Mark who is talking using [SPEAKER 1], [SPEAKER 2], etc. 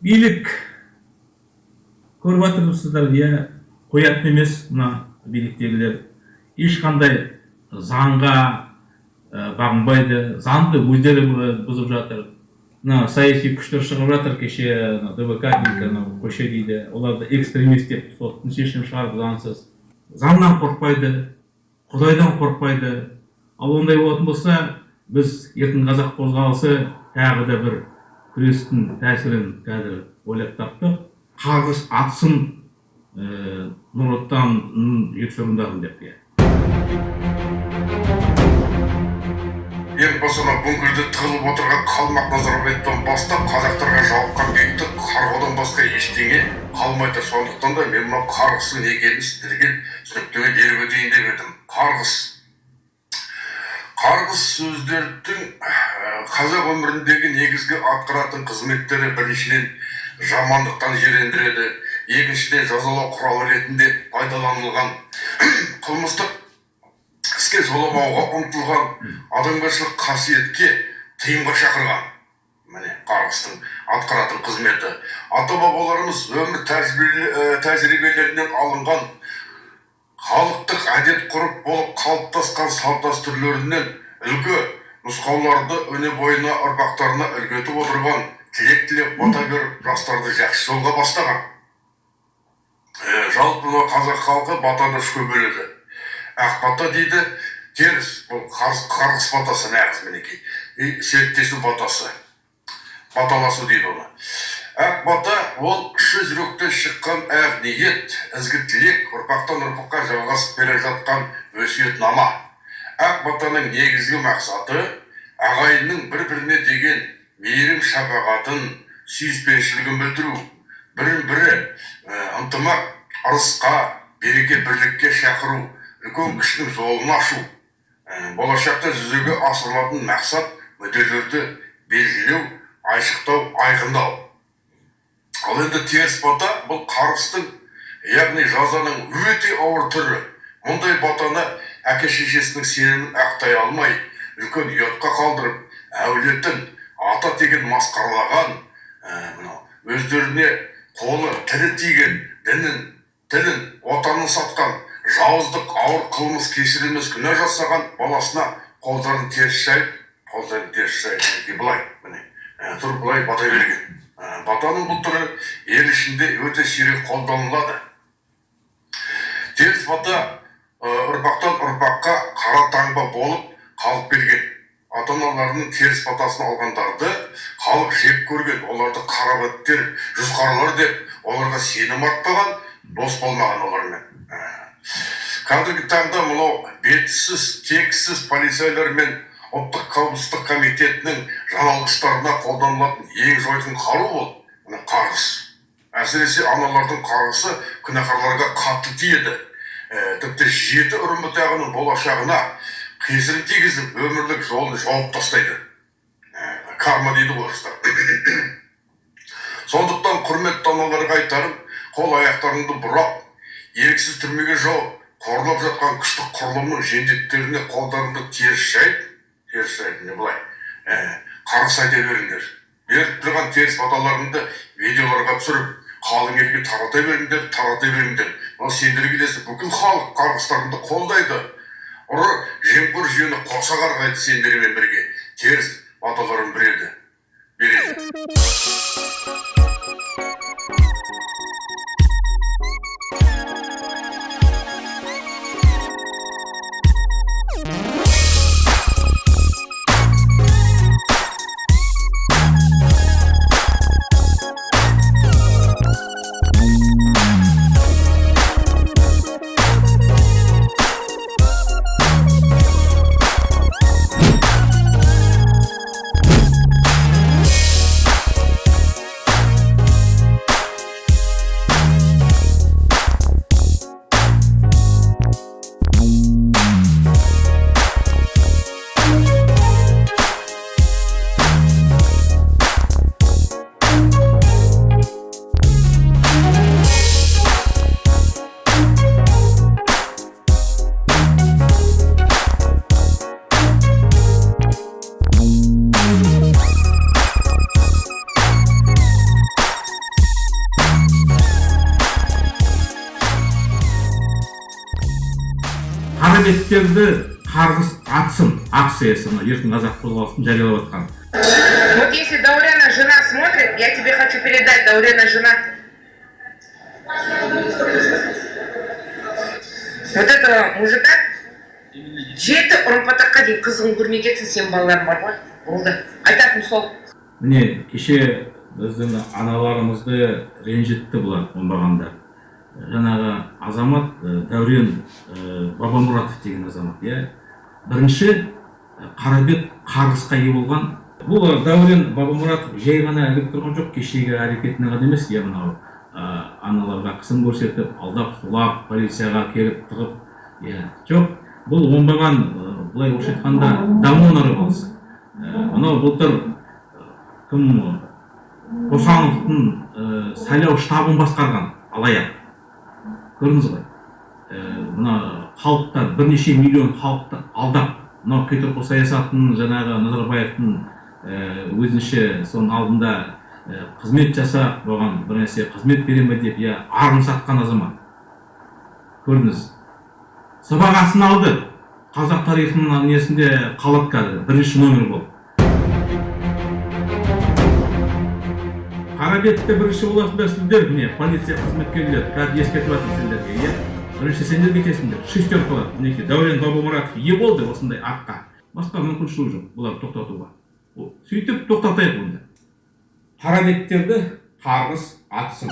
[SPEAKER 1] билік көріп жатырсыздар иә қоятын емес мына биліктегілер. Ешқандай заңға бағынбайды заңды өздері бұзып жатыр. Мына саяси күштер шығып жатыр кеше дбк анау көше дейді. Оларды экстремист деп соттың шешім шығарып заңсыз. Заңнан қорықпайды құдайдан қорықпайды. Ал ондай болатын болса біз еркін қазақ қозғалысы тағы да бір күрестің тәсілін қазір ойлап таптық қарғыс атсын ә, нұр отанның жексұрындарын деп иә.
[SPEAKER 2] Ең басына бүңгірде тығылып отырған қалмақ назарбаевтан бастап қазақтарға жауыққан бейбіт қарғаудан басқа ештеңе қалмай тұр сондықтан да мен мынау қарғыстың не екенін сіздерге түсініктеме беріп өтейін деп едім. Қарғыс. Қарғыс сөздердің қазақ өміріндегі негізгі атқаратын қызметтері біріншіден жамандықтан жирендіреді екіншіден жазалау құралы ретінде пайдаланылған. Қылмыстық іске жоламауға ұмтылған адамгершілік қасиетке тыйымға шақырған. Міне қарғыстың атқаратын қызметі. Ата бабаларымыз өмір тәжірибелерінен алынған халықтық әдет ғұрып болып қалыптасқан салт дәстүрлерінен үлгі нұсқауларды өне бойына ұрпақтарына үлгі етіп отырған тілек тілеп бата беріп жастарды жақсы жолға бастаған. Жалпы қазақ халқы батаны үшке бөледі ақ бата дейді теріс бұл қарғыс батасы нағыз мінекей. Серіктесу батасы баталасу дейді оны. Ақ бата ол кіші жүректен шыққан ақ ниет ізгі тілек ұрпақтан ұрпаққа жалғасып келе жатқан өсиетнама. Ақ батаның негізгі мақсаты ағайынның бір біріне деген мейірім шапағатын сүйіспеншілігін білдіру. Бірін бірі ынтымақ ырысқа береке бірлікке шақыру үлкен кішінің жолын ашу болашақта жүзеге асырылатын мақсат мүдделерді белгілеу айшықтау айқындау. Ал енді теріс бата бұл қарғыстың яғни жазаның өте ауыр түрі. Мұндай батаны әке шешесінің сенімін ақтай алмай үлкен ұятқа қалдырып әулетін ата теген масқаралаған мынау өздеріне қолы тірі тиген дінін тілін отанын сатқан жауыздық ауыр қылмыс кешірілмес күнә жасаған баласына қолдарын теріс жайып қолдарын теріс жайып былай міне тұрып былай бата берген. Батаның бұл түрі ел ішінде өте сирек қолданылады. Теріс бата ұрпақтан ұрпаққа қара таңба болып қалып келген. Ата аналарының теріс батасын алғандарды халық жек көрген. Оларды қарабеттер жүзқарлар деп оларға сенім артпаған дос болмаған олармен. Қазіргі таңда мынау бетсіз тексіз полицейлер мен ұлттық қауіпсіздік комитетінің жаналғыштарына қолданылатын ең жойқын қару бұл мына қарғыс. Әсіресе аналардың қарғысы күнәһарларға қатты тиеді. ә, тіпті жеті ұрын бұтағының болашағына кесірін тигізіп өмірлік жолын жауып тастайды. Ә, карма дейді орыстар. Сондықтан құрметті аналарға айтарым қол аяқтарыңды бұрап еріксіз түрмеге жауып қорлап жатқан күштік құрылымның жендеттеріне қолдарыңды теріс жайып теріс жайып не былай? Ә, қарғыс айта беріңдер. Беріп тұрған теріс баталарыңды видеоларға түсіріп қалың елге тарата беріңдер тарата беріңдер. Мына сендер келесі бүкіл халық қарғыстарыңды қолдайды. Ұры жемқор жүйені қоса қарғайды сендермен бірге. Теріс баталарын береді береді
[SPEAKER 1] беттерді қарғыс атсын акциясы мына еркін қазақ қозғалысын жариялап жатқан
[SPEAKER 3] Вот если Даурена жена смотрит, я тебе хочу передать, Даурена жена. Вот этого мужика жеті ұрпатаққа дейін қызығын көрмей кетсін сен балаларың бар ғой болды айтатыным сол
[SPEAKER 1] міне кеше біздің аналарымызды ренжітті бұлар оңбағандар жаңағы азамат ә, дәурен ә, бабамұратов деген азамат иә? Бірінші ә, қарабет қарғысқа ие болған. Бұл дәурен бабамұратов жай ғана ілігіп тұрған жоқ кешегі әрекетіне ғана емес иә мынау аналарға қысым көрсетіп алдап құлап полицияға келіп тығып иә жоқ. Бұл оңбаған былай орысша айтқанда давно нарывался Ә, мынау былтыр кім қосановтың сайлау штабын басқарған алаяқ. Көрдіңіз ғой. Ә, мына халықтан бірнеше миллион халықты алдап мынау қитұрқы саясатын жаңағы назарбаевтың ә, өзінше соның алдында ә, қызмет жасап оған бір нәрсе қызмет бере ме деп иә арын сатқан азамат. Көрдіңіз? Сыбағасын алды. Қазақ тарихының несінде қалады қазір бірінші номер болып қара бетте бірінші боласыңдар сіздер міне полиция қызметкерлері қазір ескертіп жатырмын сендерге иә? бірінші сендер кетесіңдер шестерка мінекей дәурен бабамұратов ие болды осындай атқа. Басқа мүмкіншілік жоқ бұларды тоқтатуға. Сөйтіп тоқтатайық онда. Қара беттерді қарғыс атсын.